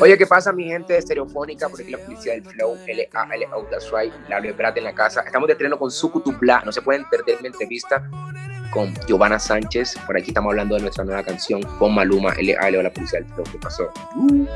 Oye, ¿qué pasa mi gente de Estereofónica? Por aquí la publicidad del Flow, LA, LA, That's Right, Laura Prat en la casa. Estamos de estreno con Sucutupla, no se pueden perder mi entrevista con Giovanna Sánchez. Por aquí estamos hablando de nuestra nueva canción con Maluma, LA, LA, la publicidad del Flow. ¿Qué pasó? Uh.